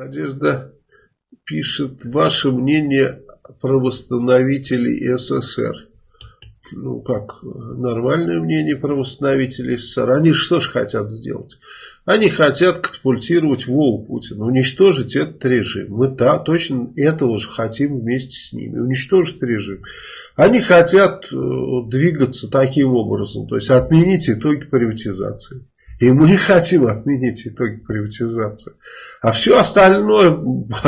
Надежда пишет, ваше мнение про восстановителей СССР. Ну, как, нормальное мнение про восстановителей СССР. Они что же хотят сделать? Они хотят катапультировать Вову Путина, уничтожить этот режим. Мы да, точно этого же хотим вместе с ними. Уничтожить режим. Они хотят э, двигаться таким образом, то есть отменить итоги приватизации. И мы хотим отменить итоги приватизации. А все остальное,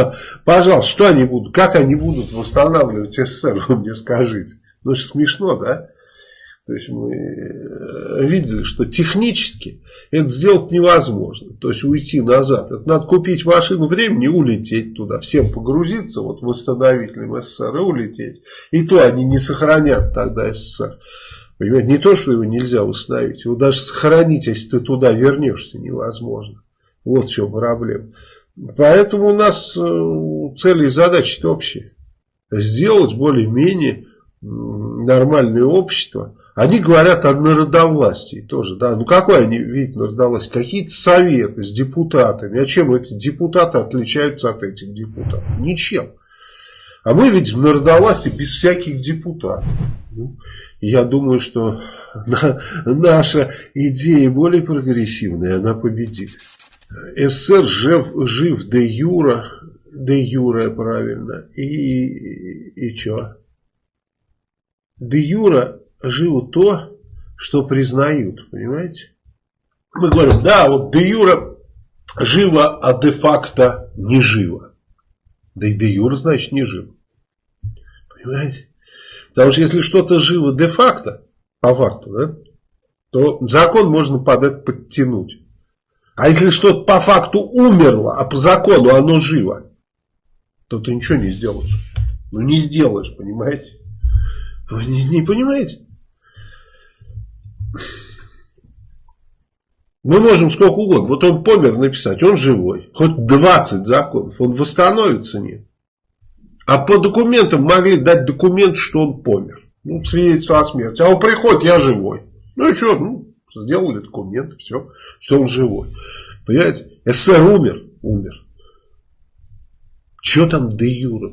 пожалуйста, что они будут, как они будут восстанавливать СССР, вы мне скажите. Ну, это смешно, да? То есть мы э, видели, что технически это сделать невозможно. То есть уйти назад. Это надо купить машину времени и улететь туда. Всем погрузиться вот восстановителем СССР и улететь. И то они не сохранят тогда СССР. Понимаете, не то, что его нельзя установить, его даже сохранить, если ты туда вернешься, невозможно. Вот в чем проблема. Поэтому у нас э, цели и задачи общие. Сделать более-менее нормальное общество. Они говорят о народовластии тоже. Да? Ну какой они вид народовластия? Какие-то советы с депутатами. А чем эти депутаты отличаются от этих депутатов? Ничем. А мы видим народовластие без всяких депутатов. Ну, я думаю, что наша идея более прогрессивная, она победит. СССР жив, жив де юра, де юра правильно, и, и что? Де юра живо то, что признают, понимаете? Мы говорим, да, вот де юра живо, а де-факто не живо. Да и де юра значит не живо. Понимаете? Потому что если что-то живо де-факто, по факту, да, то закон можно под это подтянуть. А если что-то по факту умерло, а по закону оно живо, то ты ничего не сделаешь. Ну не сделаешь, понимаете? Вы не, не понимаете? Мы можем сколько угодно. Вот он помер написать, он живой. Хоть 20 законов, он восстановится, нет. А по документам могли дать документ, что он помер. Ну, свидетельство о смерти. А он приходит, я живой. Ну и что, ну, сделали документ, все, что он живой. Понимаете? СССР умер, умер. Что там де юра?